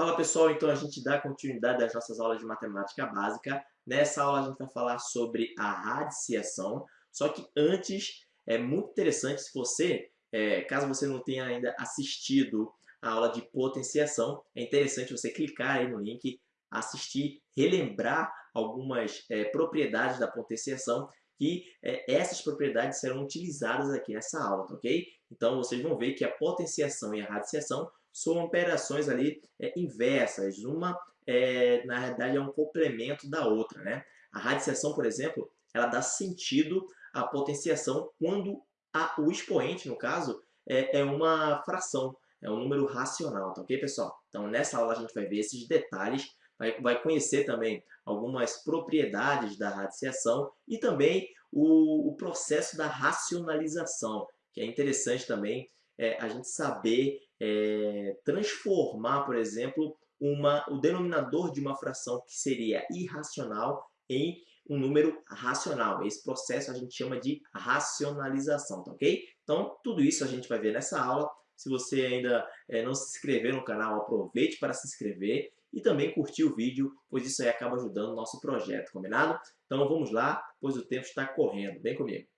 Fala pessoal, então a gente dá continuidade às nossas aulas de matemática básica. Nessa aula a gente vai falar sobre a radiciação, só que antes é muito interessante se você, é, caso você não tenha ainda assistido a aula de potenciação, é interessante você clicar aí no link, assistir, relembrar algumas é, propriedades da potenciação que é, essas propriedades serão utilizadas aqui nessa aula, tá ok? Então vocês vão ver que a potenciação e a radiciação são operações ali é, inversas. Uma, é, na realidade, é um complemento da outra. Né? A radiciação, por exemplo, ela dá sentido à potenciação quando a, o expoente, no caso, é, é uma fração, é um número racional, tá ok, pessoal? Então, nessa aula a gente vai ver esses detalhes, vai, vai conhecer também algumas propriedades da radiciação e também o, o processo da racionalização, que é interessante também é, a gente saber é, transformar, por exemplo, uma, o denominador de uma fração que seria irracional em um número racional. Esse processo a gente chama de racionalização, tá ok? Então, tudo isso a gente vai ver nessa aula. Se você ainda é, não se inscreveu no canal, aproveite para se inscrever e também curtir o vídeo, pois isso aí acaba ajudando o nosso projeto, combinado? Então vamos lá, pois o tempo está correndo. Vem comigo.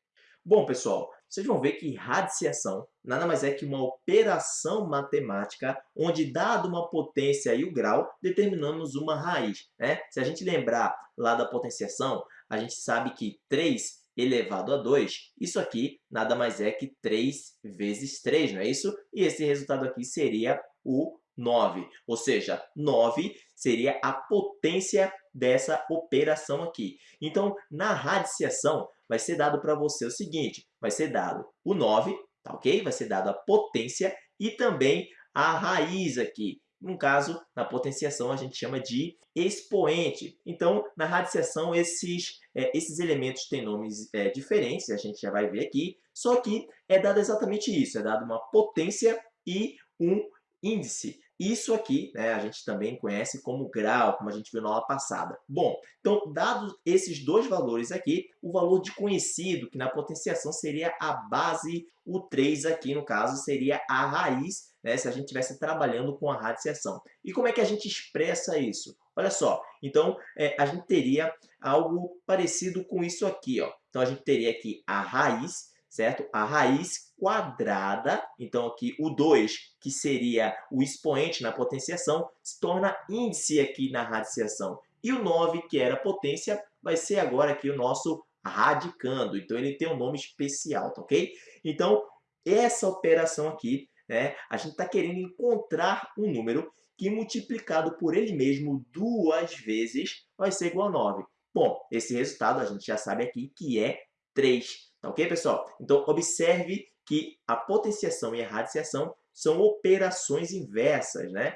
Bom, pessoal, vocês vão ver que radiciação nada mais é que uma operação matemática onde, dado uma potência e o grau, determinamos uma raiz. Né? Se a gente lembrar lá da potenciação, a gente sabe que 3 elevado a 2, isso aqui nada mais é que 3 vezes 3, não é isso? E esse resultado aqui seria o 9, ou seja, 9 seria a potência dessa operação aqui. Então, na radiciação, vai ser dado para você o seguinte, vai ser dado o 9, tá ok? Vai ser dado a potência e também a raiz aqui. No caso, na potenciação, a gente chama de expoente. Então, na radiciação, esses, é, esses elementos têm nomes é, diferentes, a gente já vai ver aqui, só que é dado exatamente isso, é dado uma potência e um índice. Isso aqui né, a gente também conhece como grau, como a gente viu na aula passada. Bom, então, dados esses dois valores aqui, o valor de conhecido, que na potenciação seria a base, o 3 aqui, no caso, seria a raiz, né, se a gente estivesse trabalhando com a radiciação. E como é que a gente expressa isso? Olha só, então é, a gente teria algo parecido com isso aqui. Ó. Então, a gente teria aqui a raiz certo? A raiz quadrada, então aqui o 2, que seria o expoente na potenciação, se torna índice aqui na radiciação. E o 9, que era potência, vai ser agora aqui o nosso radicando. Então, ele tem um nome especial, tá ok? Então, essa operação aqui, né, a gente está querendo encontrar um número que multiplicado por ele mesmo duas vezes vai ser igual a 9. Bom, esse resultado a gente já sabe aqui que é 3. Tá ok, pessoal? Então, observe que a potenciação e a radiciação são operações inversas, né?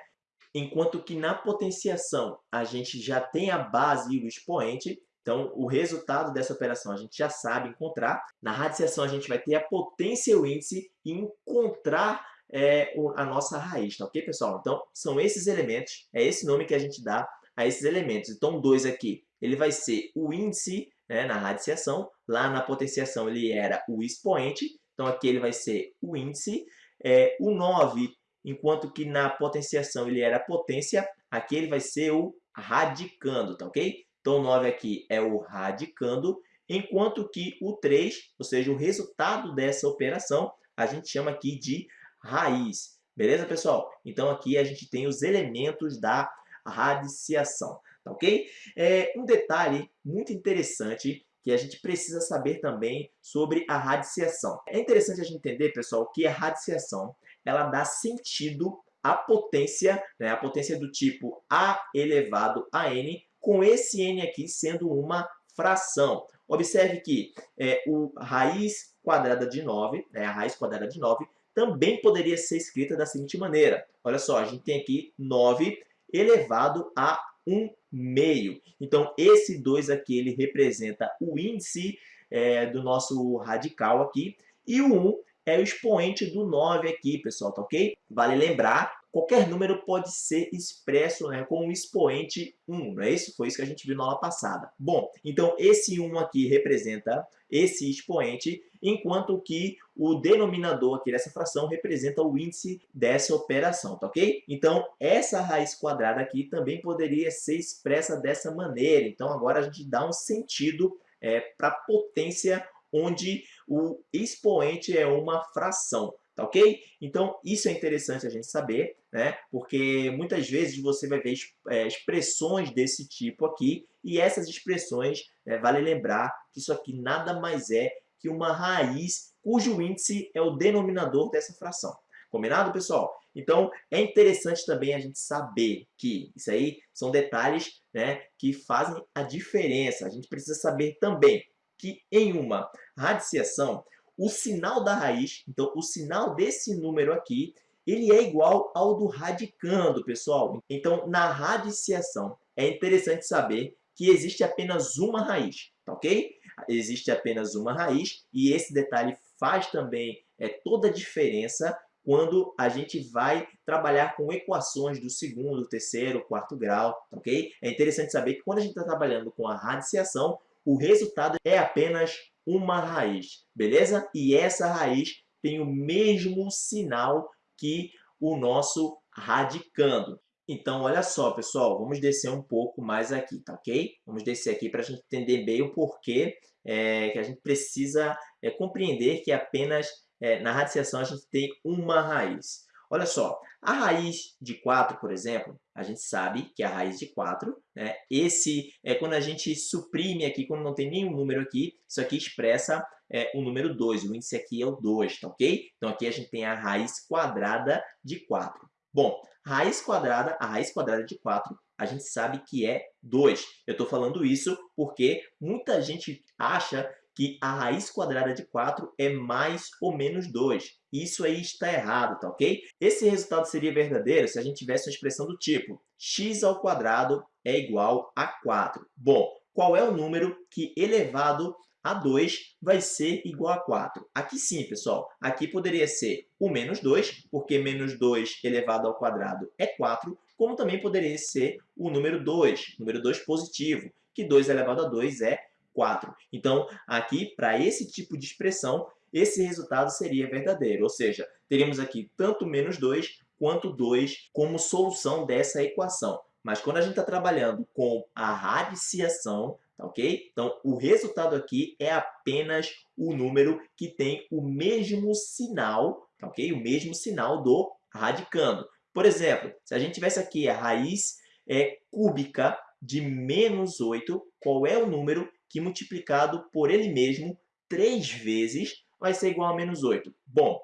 Enquanto que na potenciação a gente já tem a base e o expoente, então o resultado dessa operação a gente já sabe encontrar. Na radiciação a gente vai ter a potência e o índice e encontrar é, a nossa raiz, tá ok, pessoal? Então, são esses elementos, é esse nome que a gente dá a esses elementos. Então, 2 aqui, ele vai ser o índice né, na radiciação. Lá na potenciação ele era o expoente, então aqui ele vai ser o índice. É, o 9, enquanto que na potenciação ele era a potência, aqui ele vai ser o radicando, tá ok? Então o 9 aqui é o radicando, enquanto que o 3, ou seja, o resultado dessa operação, a gente chama aqui de raiz. Beleza, pessoal? Então aqui a gente tem os elementos da radiciação, tá ok? É, um detalhe muito interessante que a gente precisa saber também sobre a radiciação. É interessante a gente entender, pessoal, que a radiciação ela dá sentido à potência, né, a potência do tipo a elevado a n, com esse n aqui sendo uma fração. Observe que é, o raiz quadrada de 9, né, a raiz quadrada de 9, também poderia ser escrita da seguinte maneira. Olha só, a gente tem aqui 9 elevado a 1 meio. Então, esse 2 aqui, ele representa o índice é, do nosso radical aqui. E o 1 é o expoente do 9 aqui, pessoal, tá ok? Vale lembrar, qualquer número pode ser expresso né, como um expoente 1, não é isso? Foi isso que a gente viu na aula passada. Bom, então esse 1 aqui representa esse expoente, enquanto que o denominador aqui dessa fração representa o índice dessa operação, tá ok? Então, essa raiz quadrada aqui também poderia ser expressa dessa maneira. Então, agora a gente dá um sentido é, para a potência onde o expoente é uma fração. Tá ok? Então, isso é interessante a gente saber, né? Porque muitas vezes você vai ver é, expressões desse tipo aqui, e essas expressões, né, vale lembrar que isso aqui nada mais é que uma raiz cujo índice é o denominador dessa fração. Combinado, pessoal? Então, é interessante também a gente saber que isso aí são detalhes né, que fazem a diferença. A gente precisa saber também que em uma radiciação, o sinal da raiz, então o sinal desse número aqui, ele é igual ao do radicando, pessoal. Então, na radiciação, é interessante saber que existe apenas uma raiz, tá ok? Existe apenas uma raiz e esse detalhe faz também é, toda a diferença quando a gente vai trabalhar com equações do segundo, terceiro, quarto grau, ok? É interessante saber que quando a gente está trabalhando com a radiciação, o resultado é apenas uma raiz, beleza? E essa raiz tem o mesmo sinal que o nosso radicando. Então, olha só, pessoal, vamos descer um pouco mais aqui, tá ok? Vamos descer aqui para a gente entender bem o porquê é, que a gente precisa é, compreender que apenas é, na radiciação a gente tem uma raiz. Olha só, a raiz de 4, por exemplo, a gente sabe que a raiz de 4, né, esse é quando a gente suprime aqui, quando não tem nenhum número aqui, isso aqui expressa é, o número 2, o índice aqui é o 2, tá ok? Então aqui a gente tem a raiz quadrada de 4. Bom, raiz quadrada, a raiz quadrada de 4, a gente sabe que é 2. Eu estou falando isso porque muita gente acha que a raiz quadrada de 4 é mais ou menos 2. Isso aí está errado, tá ok? Esse resultado seria verdadeiro se a gente tivesse uma expressão do tipo x ao quadrado é igual a 4. Bom, qual é o número que elevado a 2 vai ser igual a 4? Aqui sim, pessoal. Aqui poderia ser o menos 2, porque menos 2 elevado ao quadrado é 4, como também poderia ser o número 2, número 2 positivo, que 2 elevado a 2 é 4. Então, aqui, para esse tipo de expressão, esse resultado seria verdadeiro, ou seja, teríamos aqui tanto menos 2 quanto 2 como solução dessa equação. Mas quando a gente está trabalhando com a radiciação, tá ok? Então, o resultado aqui é apenas o número que tem o mesmo sinal, tá ok? O mesmo sinal do radicando. Por exemplo, se a gente tivesse aqui a raiz é, cúbica de menos 8, qual é o número que multiplicado por ele mesmo três vezes vai ser igual a menos 8. Bom,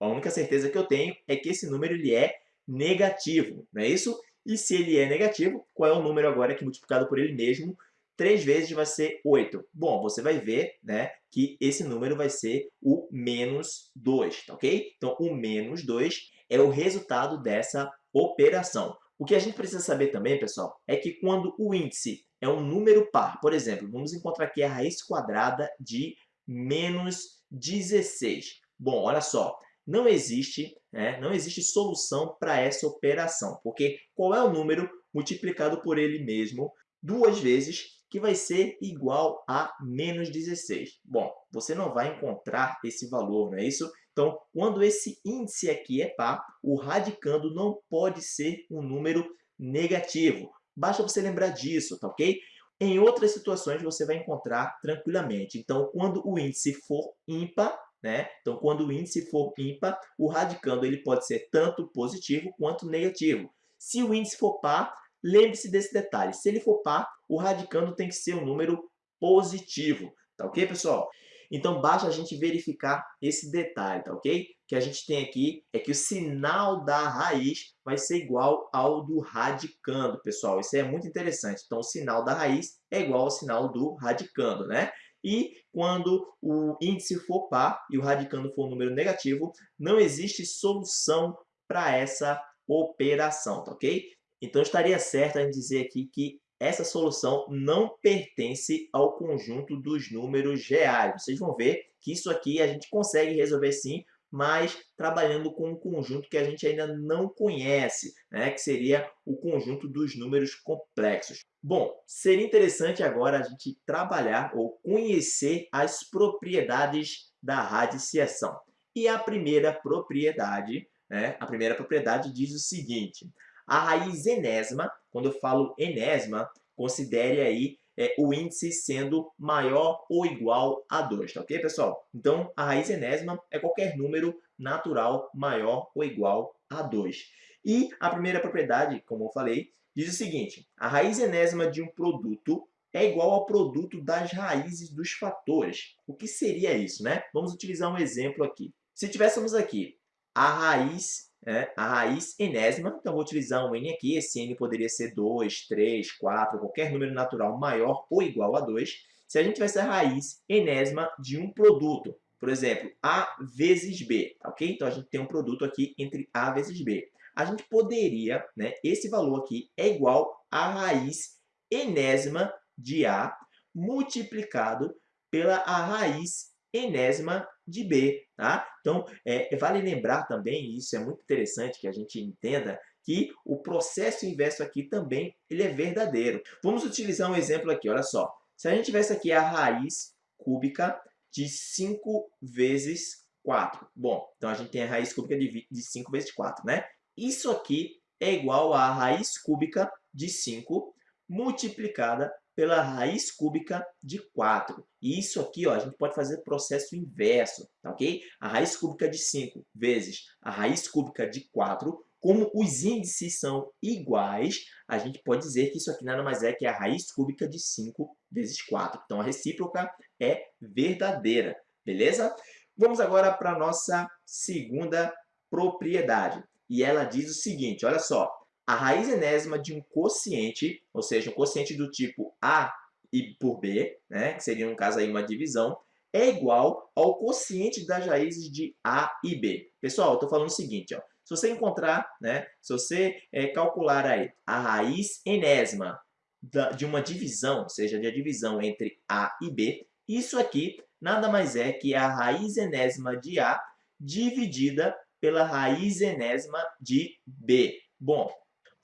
a única certeza que eu tenho é que esse número ele é negativo, não é isso? E se ele é negativo, qual é o número agora que multiplicado por ele mesmo três vezes vai ser 8? Bom, você vai ver né, que esse número vai ser o menos 2, tá ok? Então, o menos 2 é o resultado dessa operação. O que a gente precisa saber também, pessoal, é que quando o índice é um número par, por exemplo, vamos encontrar aqui a raiz quadrada de menos 16. Bom, olha só, não existe, né, não existe solução para essa operação, porque qual é o número multiplicado por ele mesmo duas vezes que vai ser igual a menos 16? Bom, você não vai encontrar esse valor, não é isso? Então, quando esse índice aqui é par, o radicando não pode ser um número negativo. Basta você lembrar disso, tá ok? Em outras situações você vai encontrar tranquilamente. Então, quando o índice for ímpar, né? Então, quando o índice for ímpar, o radicando ele pode ser tanto positivo quanto negativo. Se o índice for par, lembre-se desse detalhe. Se ele for par, o radicando tem que ser um número positivo. Tá ok, pessoal? Então, basta a gente verificar esse detalhe, tá ok? que a gente tem aqui é que o sinal da raiz vai ser igual ao do radicando, pessoal. Isso é muito interessante. Então, o sinal da raiz é igual ao sinal do radicando, né? E quando o índice for par e o radicando for um número negativo, não existe solução para essa operação, tá ok? Então, estaria certo a gente dizer aqui que essa solução não pertence ao conjunto dos números reais. Vocês vão ver que isso aqui a gente consegue resolver sim mas trabalhando com um conjunto que a gente ainda não conhece, né? que seria o conjunto dos números complexos. Bom, seria interessante agora a gente trabalhar ou conhecer as propriedades da radiciação. E a primeira propriedade, né? a primeira propriedade diz o seguinte, a raiz enésima, quando eu falo enésima, considere aí é, o índice sendo maior ou igual a 2, tá ok, pessoal? Então, a raiz enésima é qualquer número natural maior ou igual a 2. E a primeira propriedade, como eu falei, diz o seguinte, a raiz enésima de um produto é igual ao produto das raízes dos fatores. O que seria isso, né? Vamos utilizar um exemplo aqui. Se tivéssemos aqui a raiz é, a raiz enésima, então vou utilizar um n aqui, esse n poderia ser 2, 3, 4, qualquer número natural maior ou igual a 2. Se a gente tivesse a raiz enésima de um produto, por exemplo, A vezes B, ok? Então a gente tem um produto aqui entre A vezes B. A gente poderia, né, esse valor aqui é igual à raiz enésima de A multiplicado pela a raiz enésima de B. Tá? Então, é, vale lembrar também, isso é muito interessante que a gente entenda, que o processo inverso aqui também ele é verdadeiro. Vamos utilizar um exemplo aqui, olha só. Se a gente tivesse aqui a raiz cúbica de 5 vezes 4. Bom, então a gente tem a raiz cúbica de, de 5 vezes 4, né? Isso aqui é igual à raiz cúbica de 5 multiplicada pela raiz cúbica de 4. E isso aqui, ó, a gente pode fazer processo inverso, tá ok? A raiz cúbica de 5 vezes a raiz cúbica de 4, como os índices são iguais, a gente pode dizer que isso aqui nada mais é que a raiz cúbica de 5 vezes 4. Então, a recíproca é verdadeira, beleza? Vamos agora para a nossa segunda propriedade. E ela diz o seguinte, olha só, a raiz enésima de um quociente, ou seja, um quociente do tipo A e por B, né, que seria, no caso, aí uma divisão, é igual ao quociente das raízes de A e B. Pessoal, eu estou falando o seguinte, ó, se você encontrar, né, se você é, calcular aí a raiz enésima da, de uma divisão, ou seja, de a divisão entre A e B, isso aqui nada mais é que a raiz enésima de A dividida pela raiz enésima de B. Bom,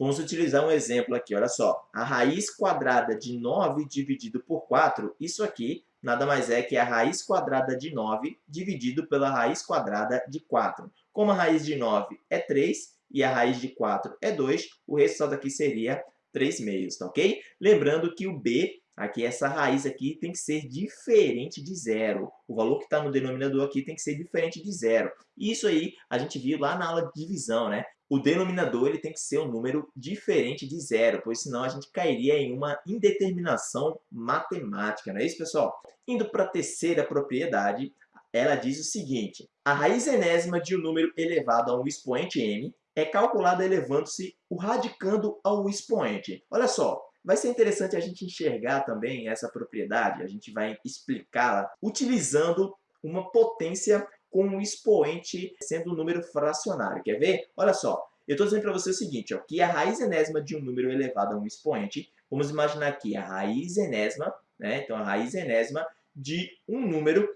Vamos utilizar um exemplo aqui, olha só. A raiz quadrada de 9 dividido por 4, isso aqui nada mais é que a raiz quadrada de 9 dividido pela raiz quadrada de 4. Como a raiz de 9 é 3 e a raiz de 4 é 2, o resultado aqui seria 3 meios, tá ok? Lembrando que o b, aqui essa raiz aqui, tem que ser diferente de zero. O valor que está no denominador aqui tem que ser diferente de zero. Isso aí a gente viu lá na aula de divisão, né? o denominador ele tem que ser um número diferente de zero, pois senão a gente cairia em uma indeterminação matemática, não é isso, pessoal? Indo para a terceira propriedade, ela diz o seguinte, a raiz enésima de um número elevado a um expoente m é calculada elevando-se o radicando ao expoente. Olha só, vai ser interessante a gente enxergar também essa propriedade, a gente vai explicá-la utilizando uma potência com um expoente sendo um número fracionário. Quer ver? Olha só, eu estou dizendo para você o seguinte, ó, que a raiz enésima de um número elevado a um expoente, vamos imaginar aqui a raiz enésima, né? então a raiz enésima de um número,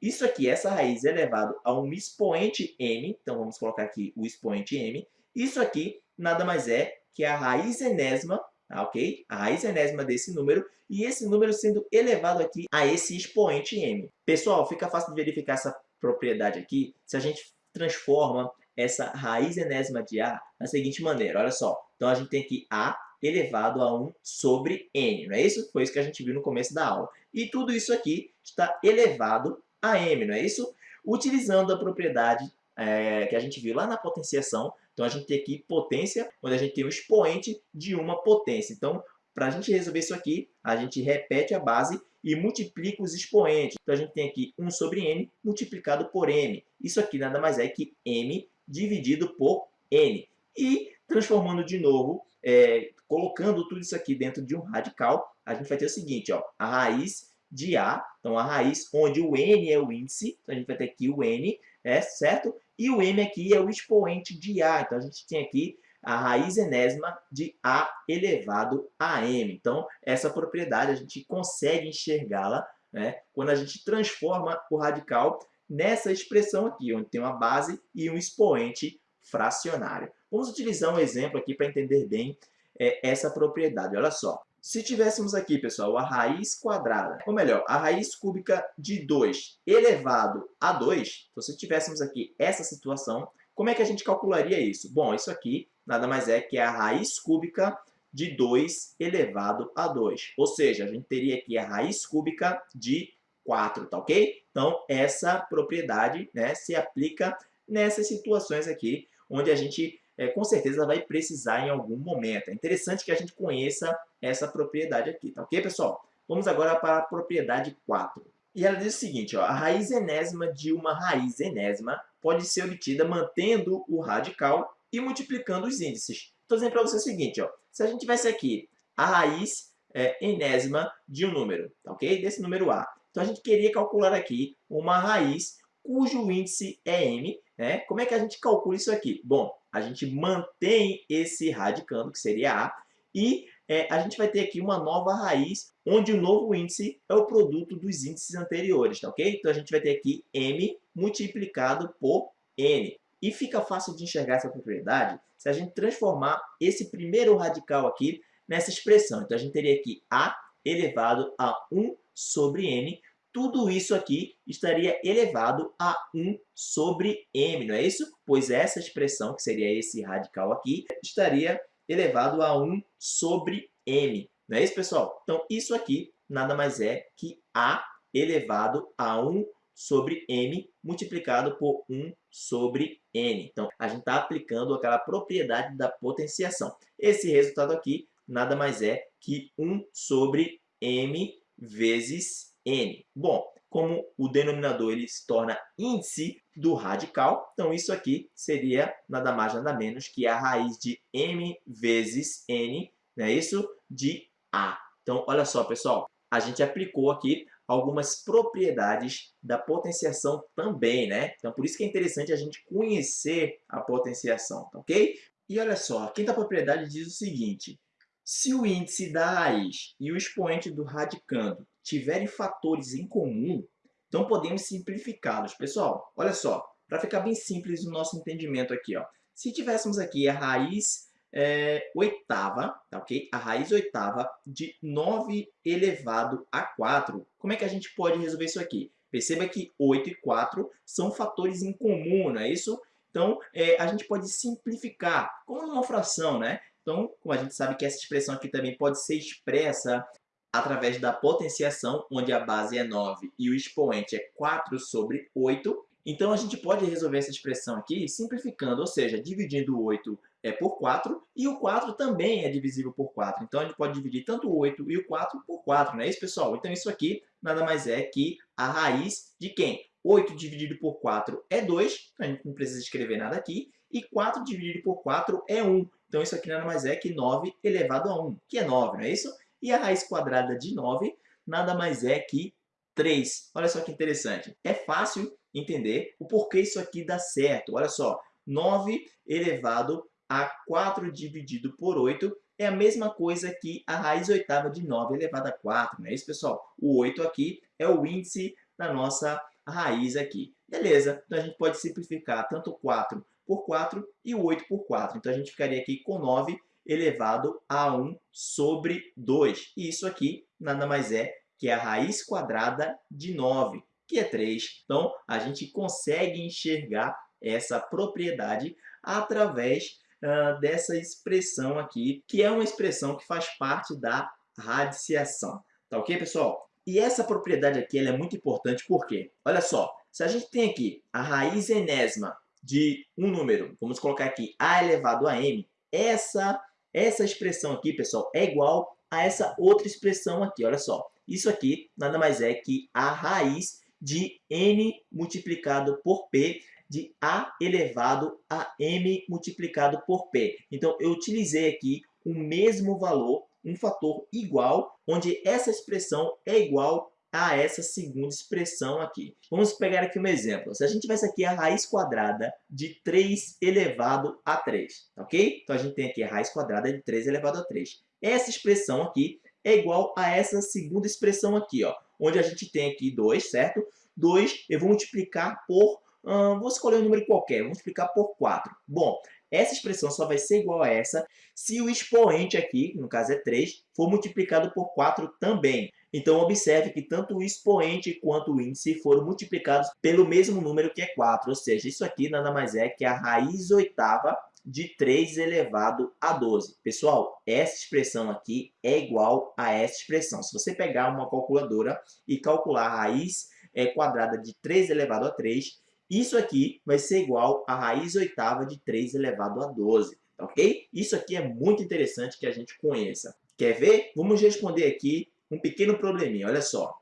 isso aqui, essa raiz elevado a um expoente m, então vamos colocar aqui o expoente m, isso aqui nada mais é que a raiz enésima, ok? A raiz enésima desse número, e esse número sendo elevado aqui a esse expoente m. Pessoal, fica fácil de verificar essa propriedade aqui se a gente transforma essa raiz enésima de A da seguinte maneira, olha só. Então, a gente tem aqui A elevado a 1 sobre N, não é isso? Foi isso que a gente viu no começo da aula. E tudo isso aqui está elevado a M, não é isso? Utilizando a propriedade é, que a gente viu lá na potenciação, então a gente tem aqui potência, onde a gente tem o expoente de uma potência. Então, para a gente resolver isso aqui, a gente repete a base e multiplica os expoentes. Então, a gente tem aqui 1 sobre n multiplicado por m. Isso aqui nada mais é que m dividido por n. E transformando de novo, é, colocando tudo isso aqui dentro de um radical, a gente vai ter o seguinte, ó, a raiz de A, então a raiz onde o n é o índice, então a gente vai ter aqui o n, é, certo? E o m aqui é o expoente de A, então a gente tem aqui a raiz enésima de A elevado a M. Então, essa propriedade a gente consegue enxergá-la né, quando a gente transforma o radical nessa expressão aqui, onde tem uma base e um expoente fracionário. Vamos utilizar um exemplo aqui para entender bem é, essa propriedade. Olha só. Se tivéssemos aqui, pessoal, a raiz quadrada, ou melhor, a raiz cúbica de 2 elevado a 2, então se tivéssemos aqui essa situação, como é que a gente calcularia isso? Bom, isso aqui nada mais é que a raiz cúbica de 2 elevado a 2. Ou seja, a gente teria aqui a raiz cúbica de 4, tá ok? Então, essa propriedade né, se aplica nessas situações aqui, onde a gente é, com certeza vai precisar em algum momento. É interessante que a gente conheça essa propriedade aqui, tá ok, pessoal? Vamos agora para a propriedade 4. E ela diz o seguinte, ó, a raiz enésima de uma raiz enésima pode ser obtida mantendo o radical e multiplicando os índices. Estou dizendo para você o seguinte, ó, se a gente tivesse aqui a raiz é, enésima de um número, tá ok? Desse número A. Então, a gente queria calcular aqui uma raiz cujo índice é m. Né? Como é que a gente calcula isso aqui? Bom, a gente mantém esse radicando, que seria A, e é, a gente vai ter aqui uma nova raiz, onde o novo índice é o produto dos índices anteriores, tá ok? Então, a gente vai ter aqui m multiplicado por n. E fica fácil de enxergar essa propriedade se a gente transformar esse primeiro radical aqui nessa expressão. Então, a gente teria aqui a elevado a 1 sobre n. Tudo isso aqui estaria elevado a 1 sobre m, não é isso? Pois essa expressão, que seria esse radical aqui, estaria elevado a 1 sobre m. Não é isso, pessoal? Então, isso aqui nada mais é que a elevado a 1 sobre m multiplicado por 1 sobre n. Então, a gente está aplicando aquela propriedade da potenciação. Esse resultado aqui nada mais é que 1 sobre m vezes n. Bom, como o denominador ele se torna índice do radical, então isso aqui seria nada mais nada menos que a raiz de m vezes n, não é isso? De a. Então, olha só, pessoal, a gente aplicou aqui algumas propriedades da potenciação também, né? Então, por isso que é interessante a gente conhecer a potenciação, tá ok? E olha só, a quinta propriedade diz o seguinte, se o índice da raiz e o expoente do radicando tiverem fatores em comum, então podemos simplificá-los. Pessoal, olha só, para ficar bem simples o nosso entendimento aqui, ó. Se tivéssemos aqui a raiz é, oitava, tá ok? A raiz oitava de 9 elevado a 4. Como é que a gente pode resolver isso aqui? Perceba que 8 e 4 são fatores em comum, não é isso? Então, é, a gente pode simplificar, como numa fração, né? Então, como a gente sabe que essa expressão aqui também pode ser expressa através da potenciação, onde a base é 9 e o expoente é 4 sobre 8. Então, a gente pode resolver essa expressão aqui simplificando, ou seja, dividindo o 8 é por 4 e o 4 também é divisível por 4. Então, a gente pode dividir tanto o 8 e o 4 por 4, não é isso, pessoal? Então, isso aqui nada mais é que a raiz de quem? 8 dividido por 4 é 2, então a gente não precisa escrever nada aqui. E 4 dividido por 4 é 1. Então, isso aqui nada mais é que 9 elevado a 1, que é 9, não é isso? E a raiz quadrada de 9 nada mais é que 3. Olha só que interessante. É fácil entender o porquê isso aqui dá certo. Olha só, 9 elevado a 4 dividido por 8 é a mesma coisa que a raiz oitava de 9 elevado a 4, não é isso, pessoal? O 8 aqui é o índice da nossa raiz aqui. Beleza, então a gente pode simplificar tanto 4 por 4 e o 8 por 4. Então a gente ficaria aqui com 9 elevado a 1 sobre 2. E isso aqui nada mais é que a raiz quadrada de 9, que é 3. Então a gente consegue enxergar essa propriedade através uh, dessa expressão aqui, que é uma expressão que faz parte da radiciação. Tá ok, pessoal? E essa propriedade aqui é muito importante porque, olha só, se a gente tem aqui a raiz enésima de um número, vamos colocar aqui a elevado a m, essa, essa expressão aqui, pessoal, é igual a essa outra expressão aqui, olha só. Isso aqui nada mais é que a raiz de n multiplicado por p de A elevado a M multiplicado por P. Então, eu utilizei aqui o mesmo valor, um fator igual, onde essa expressão é igual a essa segunda expressão aqui. Vamos pegar aqui um exemplo. Se a gente tivesse aqui a raiz quadrada de 3 elevado a 3, ok? Então, a gente tem aqui a raiz quadrada de 3 elevado a 3. Essa expressão aqui é igual a essa segunda expressão aqui, ó, onde a gente tem aqui 2, certo? 2 eu vou multiplicar por, hum, vou escolher um número qualquer, vou multiplicar por 4. Bom, essa expressão só vai ser igual a essa se o expoente aqui, no caso é 3, for multiplicado por 4 também. Então, observe que tanto o expoente quanto o índice foram multiplicados pelo mesmo número que é 4. Ou seja, isso aqui nada mais é que a raiz oitava de 3 elevado a 12. Pessoal, essa expressão aqui é igual a essa expressão. Se você pegar uma calculadora e calcular a raiz é, quadrada de 3 elevado a 3, isso aqui vai ser igual a raiz oitava de 3 elevado a 12, tá ok? Isso aqui é muito interessante que a gente conheça. Quer ver? Vamos responder aqui um pequeno probleminha, olha só.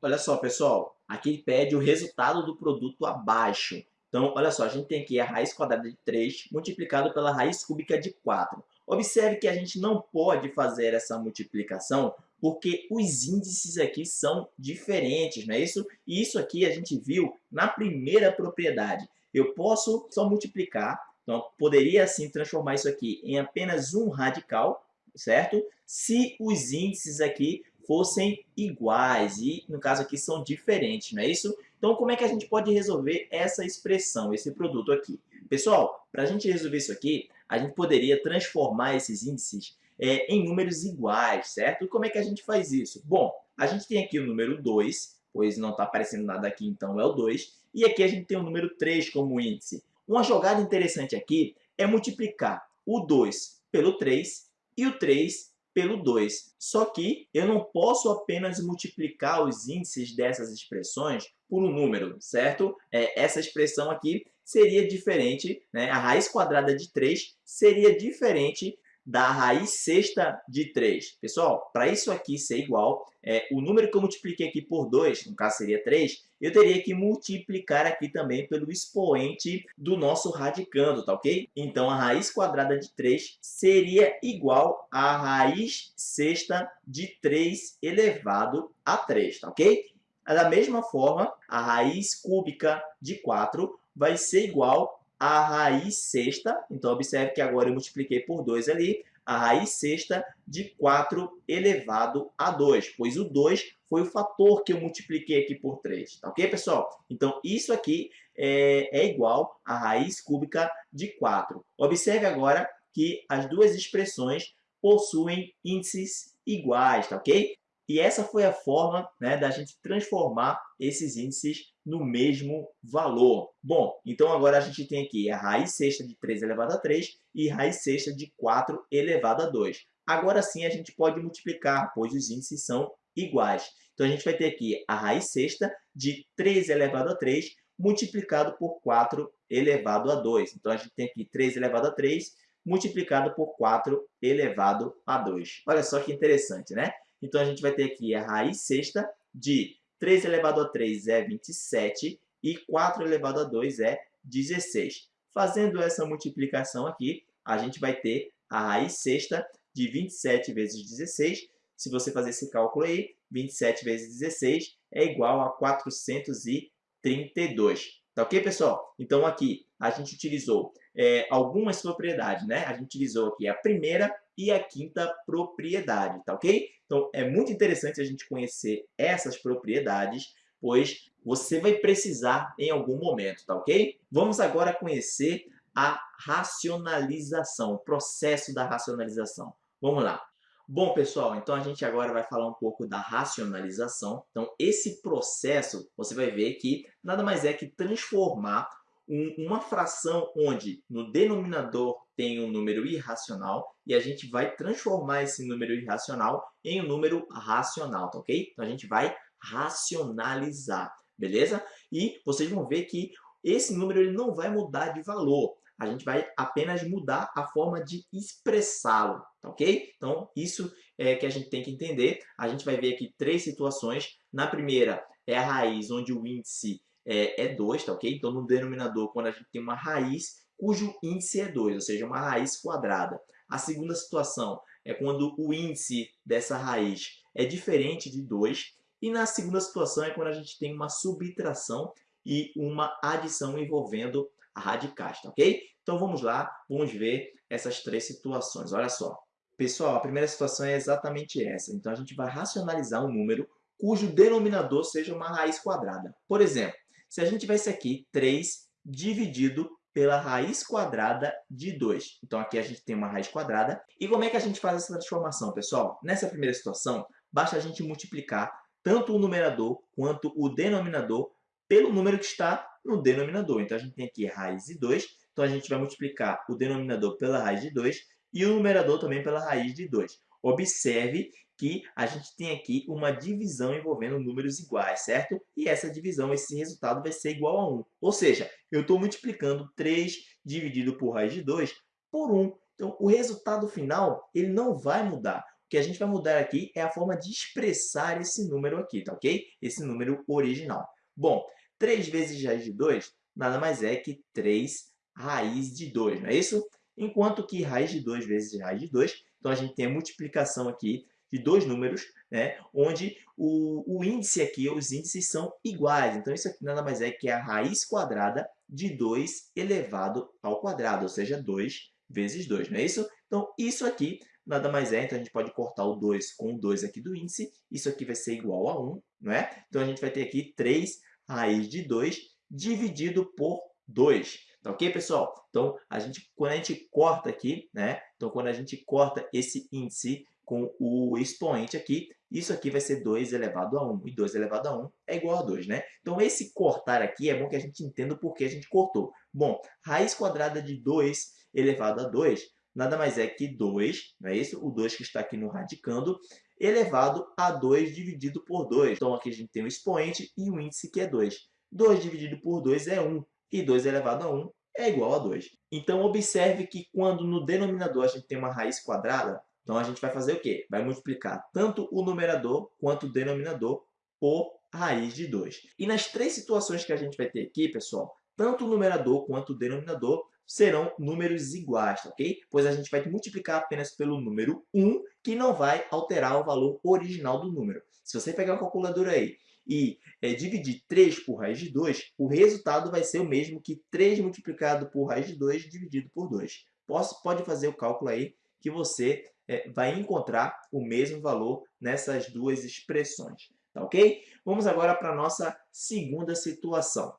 Olha só, pessoal, aqui pede o resultado do produto abaixo. Então, olha só, a gente tem aqui a raiz quadrada de 3 multiplicado pela raiz cúbica de 4. Observe que a gente não pode fazer essa multiplicação porque os índices aqui são diferentes, não é isso? E isso aqui a gente viu na primeira propriedade. Eu posso só multiplicar, então poderia assim transformar isso aqui em apenas um radical, certo? Se os índices aqui fossem iguais e no caso aqui são diferentes, não é isso? Então, como é que a gente pode resolver essa expressão, esse produto aqui? Pessoal, para a gente resolver isso aqui, a gente poderia transformar esses índices é, em números iguais, certo? Como é que a gente faz isso? Bom, a gente tem aqui o número 2, pois não está aparecendo nada aqui, então é o 2. E aqui a gente tem o número 3 como índice. Uma jogada interessante aqui é multiplicar o 2 pelo 3 e o 3 pelo 2. Só que eu não posso apenas multiplicar os índices dessas expressões por um número, certo? É, essa expressão aqui seria diferente, né? a raiz quadrada de 3 seria diferente da raiz sexta de 3. Pessoal, para isso aqui ser igual, é, o número que eu multipliquei aqui por 2, no caso seria 3, eu teria que multiplicar aqui também pelo expoente do nosso radicando, tá ok? Então, a raiz quadrada de 3 seria igual à raiz sexta de 3 elevado a 3, tá ok? Da mesma forma, a raiz cúbica de 4 vai ser igual à raiz sexta. Então, observe que agora eu multipliquei por 2 ali. A raiz sexta de 4 elevado a 2, pois o 2 foi o fator que eu multipliquei aqui por 3. Tá ok, pessoal? Então, isso aqui é, é igual à raiz cúbica de 4. Observe agora que as duas expressões possuem índices iguais, tá ok? E essa foi a forma né, da gente transformar esses índices no mesmo valor. Bom, então agora a gente tem aqui a raiz sexta de 3 elevado a 3 e raiz sexta de 4 elevado a 2. Agora sim a gente pode multiplicar, pois os índices são iguais. Então a gente vai ter aqui a raiz sexta de 3 elevado a 3 multiplicado por 4 elevado a 2. Então a gente tem aqui 3 elevado a 3 multiplicado por 4 elevado a 2. Olha só que interessante, né? Então, a gente vai ter aqui a raiz sexta de 3 elevado a 3 é 27 e 4 elevado a 2 é 16. Fazendo essa multiplicação aqui, a gente vai ter a raiz sexta de 27 vezes 16. Se você fazer esse cálculo aí, 27 vezes 16 é igual a 432. Tá ok, pessoal? Então, aqui a gente utilizou é, algumas propriedades, né? A gente utilizou aqui a primeira e a quinta propriedade, tá ok? Então, é muito interessante a gente conhecer essas propriedades, pois você vai precisar em algum momento, tá ok? Vamos agora conhecer a racionalização, o processo da racionalização. Vamos lá. Bom, pessoal, então a gente agora vai falar um pouco da racionalização. Então, esse processo, você vai ver que nada mais é que transformar um, uma fração onde no denominador tem um número irracional e a gente vai transformar esse número irracional em um número racional, tá ok? Então a gente vai racionalizar, beleza? E vocês vão ver que esse número ele não vai mudar de valor, a gente vai apenas mudar a forma de expressá-lo, tá ok? Então isso é que a gente tem que entender. A gente vai ver aqui três situações. Na primeira é a raiz onde o índice é, é 2, tá ok? Então, no denominador, quando a gente tem uma raiz cujo índice é 2, ou seja, uma raiz quadrada. A segunda situação é quando o índice dessa raiz é diferente de 2. E na segunda situação é quando a gente tem uma subtração e uma adição envolvendo radicais, tá ok? Então vamos lá, vamos ver essas três situações. Olha só. Pessoal, a primeira situação é exatamente essa. Então a gente vai racionalizar um número cujo denominador seja uma raiz quadrada. Por exemplo, se a gente tivesse aqui 3 dividido pela raiz quadrada de 2. Então, aqui a gente tem uma raiz quadrada. E como é que a gente faz essa transformação, pessoal? Nessa primeira situação, basta a gente multiplicar tanto o numerador quanto o denominador pelo número que está no denominador. Então, a gente tem aqui raiz de 2. Então, a gente vai multiplicar o denominador pela raiz de 2 e o numerador também pela raiz de 2. Observe que a gente tem aqui uma divisão envolvendo números iguais, certo? E essa divisão, esse resultado vai ser igual a 1. Ou seja, eu estou multiplicando 3 dividido por raiz de 2 por 1. Então, o resultado final ele não vai mudar. O que a gente vai mudar aqui é a forma de expressar esse número aqui, tá ok? Esse número original. Bom, 3 vezes raiz de 2 nada mais é que 3 raiz de 2, não é isso? Enquanto que raiz de 2 vezes raiz de 2, então a gente tem a multiplicação aqui de dois números, né, onde o, o índice aqui, os índices são iguais. Então, isso aqui nada mais é que a raiz quadrada de 2 elevado ao quadrado, ou seja, 2 vezes 2, não é isso? Então, isso aqui nada mais é, então a gente pode cortar o 2 com o 2 aqui do índice, isso aqui vai ser igual a 1, não é? Então, a gente vai ter aqui 3 raiz de 2 dividido por 2. Tá ok, pessoal? Então, a gente, quando a gente corta aqui, né? Então, quando a gente corta esse índice com o expoente aqui, isso aqui vai ser 2 elevado a 1, e 2 elevado a 1 é igual a 2, né? Então, esse cortar aqui é bom que a gente entenda o porquê a gente cortou. Bom, raiz quadrada de 2 elevado a 2 nada mais é que 2, não é isso? O 2 que está aqui no radicando, elevado a 2 dividido por 2. Então, aqui a gente tem o expoente e o índice que é 2. 2 dividido por 2 é 1, e 2 elevado a 1 é igual a 2. Então, observe que quando no denominador a gente tem uma raiz quadrada, então, a gente vai fazer o quê? Vai multiplicar tanto o numerador quanto o denominador por raiz de 2. E nas três situações que a gente vai ter aqui, pessoal, tanto o numerador quanto o denominador serão números iguais, ok? Pois a gente vai multiplicar apenas pelo número 1, que não vai alterar o valor original do número. Se você pegar uma calculadora aí e é, dividir 3 por raiz de 2, o resultado vai ser o mesmo que 3 multiplicado por raiz de 2 dividido por 2. Posso, pode fazer o cálculo aí que você é, vai encontrar o mesmo valor nessas duas expressões. Tá ok? Vamos agora para a nossa segunda situação.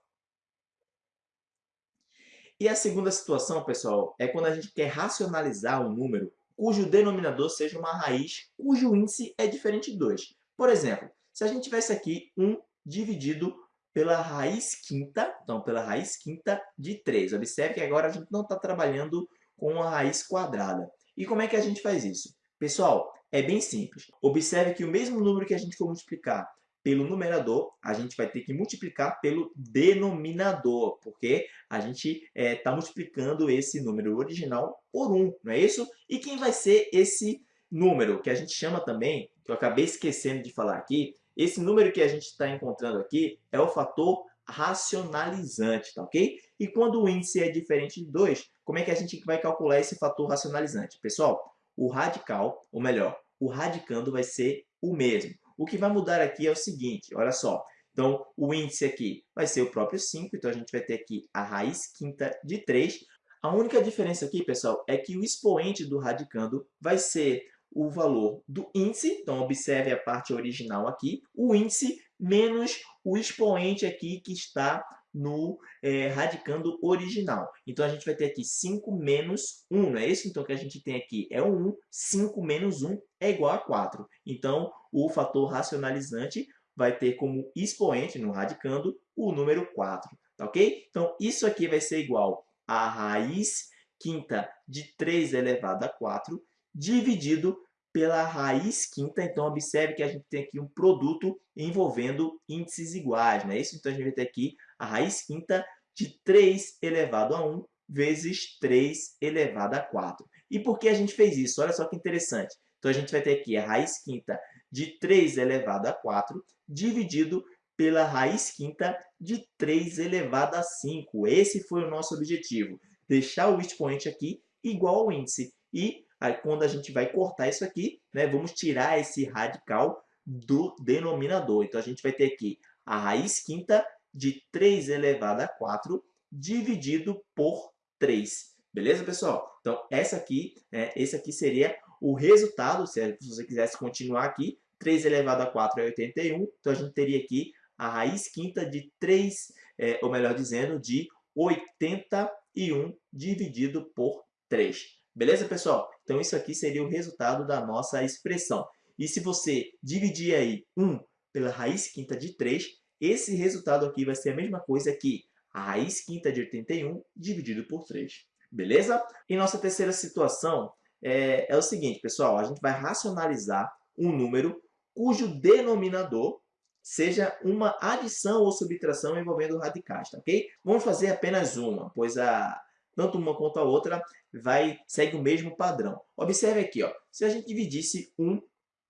E a segunda situação, pessoal, é quando a gente quer racionalizar um número cujo denominador seja uma raiz cujo índice é diferente de 2. Por exemplo, se a gente tivesse aqui 1 dividido pela raiz quinta, então pela raiz quinta de 3. Observe que agora a gente não está trabalhando com a raiz quadrada. E como é que a gente faz isso? Pessoal, é bem simples. Observe que o mesmo número que a gente for multiplicar pelo numerador, a gente vai ter que multiplicar pelo denominador, porque a gente está é, tá multiplicando esse número original por 1, não é isso? E quem vai ser esse número, que a gente chama também, que eu acabei esquecendo de falar aqui, esse número que a gente está encontrando aqui é o fator racionalizante, tá ok? E quando o índice é diferente de 2, como é que a gente vai calcular esse fator racionalizante? Pessoal, o radical, ou melhor, o radicando vai ser o mesmo. O que vai mudar aqui é o seguinte, olha só. Então, o índice aqui vai ser o próprio 5, então a gente vai ter aqui a raiz quinta de 3. A única diferença aqui, pessoal, é que o expoente do radicando vai ser o valor do índice, então observe a parte original aqui, o índice menos o expoente aqui que está no é, radicando original. Então, a gente vai ter aqui 5 menos 1, não é isso? Então, o que a gente tem aqui é o 1, 5 menos 1 é igual a 4. Então, o fator racionalizante vai ter como expoente, no radicando, o número 4, tá ok? Então, isso aqui vai ser igual a raiz quinta de 3 elevado a 4, dividido pela raiz quinta. Então, observe que a gente tem aqui um produto envolvendo índices iguais, não é isso? Então, a gente vai ter aqui a raiz quinta de 3 elevado a 1 vezes 3 elevado a 4. E por que a gente fez isso? Olha só que interessante. Então, a gente vai ter aqui a raiz quinta de 3 elevado a 4 dividido pela raiz quinta de 3 elevado a 5. Esse foi o nosso objetivo, deixar o expoente aqui igual ao índice. E Aí, quando a gente vai cortar isso aqui, né, vamos tirar esse radical do denominador. Então, a gente vai ter aqui a raiz quinta de 3 elevado a 4 dividido por 3. Beleza, pessoal? Então, essa aqui, né, esse aqui seria o resultado, se você quisesse continuar aqui, 3 elevado a 4 é 81, então a gente teria aqui a raiz quinta de 3, é, ou melhor dizendo, de 81 dividido por 3. Beleza, pessoal? Então isso aqui seria o resultado da nossa expressão. E se você dividir aí 1 pela raiz quinta de 3, esse resultado aqui vai ser a mesma coisa que a raiz quinta de 81 dividido por 3. Beleza? E nossa terceira situação é, é o seguinte, pessoal. A gente vai racionalizar um número cujo denominador seja uma adição ou subtração envolvendo radicais, tá ok? Vamos fazer apenas uma, pois a, tanto uma quanto a outra vai, segue o mesmo padrão. Observe aqui, ó, se a gente dividisse 1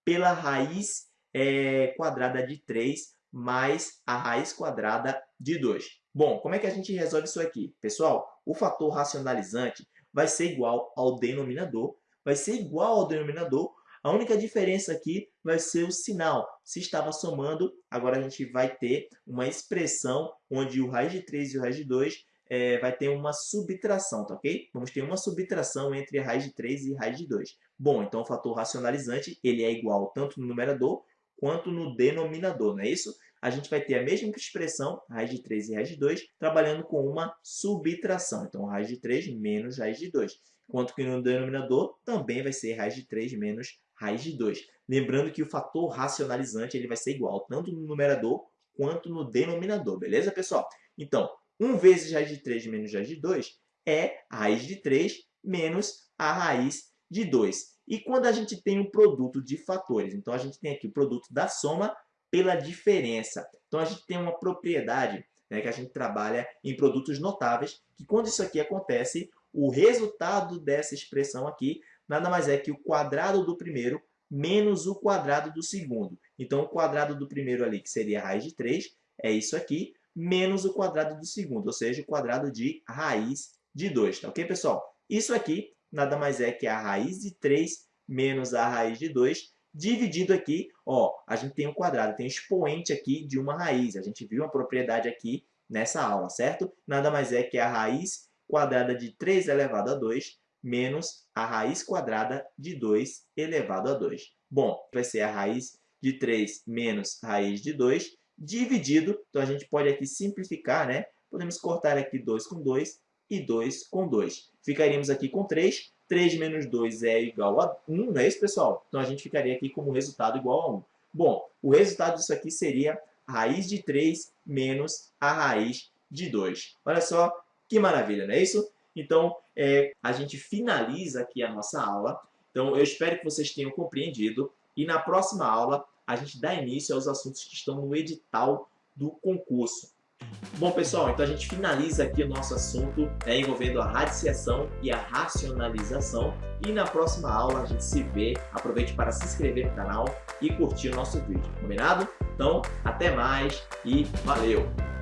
pela raiz é, quadrada de 3 mais a raiz quadrada de 2. Bom, como é que a gente resolve isso aqui? Pessoal, o fator racionalizante vai ser igual ao denominador, vai ser igual ao denominador a única diferença aqui vai ser o sinal. Se estava somando, agora a gente vai ter uma expressão onde o raiz de 3 e o raiz de 2 é, vai ter uma subtração, tá ok? Vamos ter uma subtração entre raiz de 3 e raiz de 2. Bom, então o fator racionalizante ele é igual tanto no numerador quanto no denominador, não é isso? A gente vai ter a mesma expressão, raiz de 3 e raiz de 2, trabalhando com uma subtração. Então, raiz de 3 menos raiz de 2. Enquanto que no denominador também vai ser raiz de 3 menos raiz de 2. Lembrando que o fator racionalizante ele vai ser igual tanto no numerador quanto no denominador, beleza, pessoal? Então, 1 vezes raiz de 3 menos raiz de 2 é a raiz de 3 menos a raiz de 2. E quando a gente tem um produto de fatores, então a gente tem aqui o produto da soma pela diferença. Então a gente tem uma propriedade né, que a gente trabalha em produtos notáveis, que quando isso aqui acontece, o resultado dessa expressão aqui nada mais é que o quadrado do primeiro menos o quadrado do segundo. Então, o quadrado do primeiro ali, que seria a raiz de 3, é isso aqui, menos o quadrado do segundo, ou seja, o quadrado de raiz de 2, tá ok, pessoal? Isso aqui nada mais é que a raiz de 3 menos a raiz de 2, dividido aqui, ó, a gente tem um quadrado, tem um expoente aqui de uma raiz. A gente viu uma propriedade aqui nessa aula, certo? Nada mais é que a raiz quadrada de 3 elevado a 2 menos a raiz quadrada de 2 elevado a 2. Bom, vai ser a raiz de 3 menos raiz de 2 dividido, então a gente pode aqui simplificar, né? Podemos cortar aqui 2 com 2 e 2 com 2. Ficaríamos aqui com 3. 3 menos 2 é igual a 1, não é isso, pessoal? Então a gente ficaria aqui como resultado igual a 1. Bom, o resultado disso aqui seria a raiz de 3 menos a raiz de 2. Olha só que maravilha, não é isso? Então, é, a gente finaliza aqui a nossa aula. Então, eu espero que vocês tenham compreendido. E na próxima aula, a gente dá início aos assuntos que estão no edital do concurso. Bom, pessoal, então a gente finaliza aqui o nosso assunto né, envolvendo a radiciação e a racionalização. E na próxima aula a gente se vê. Aproveite para se inscrever no canal e curtir o nosso vídeo, combinado? Então, até mais e valeu!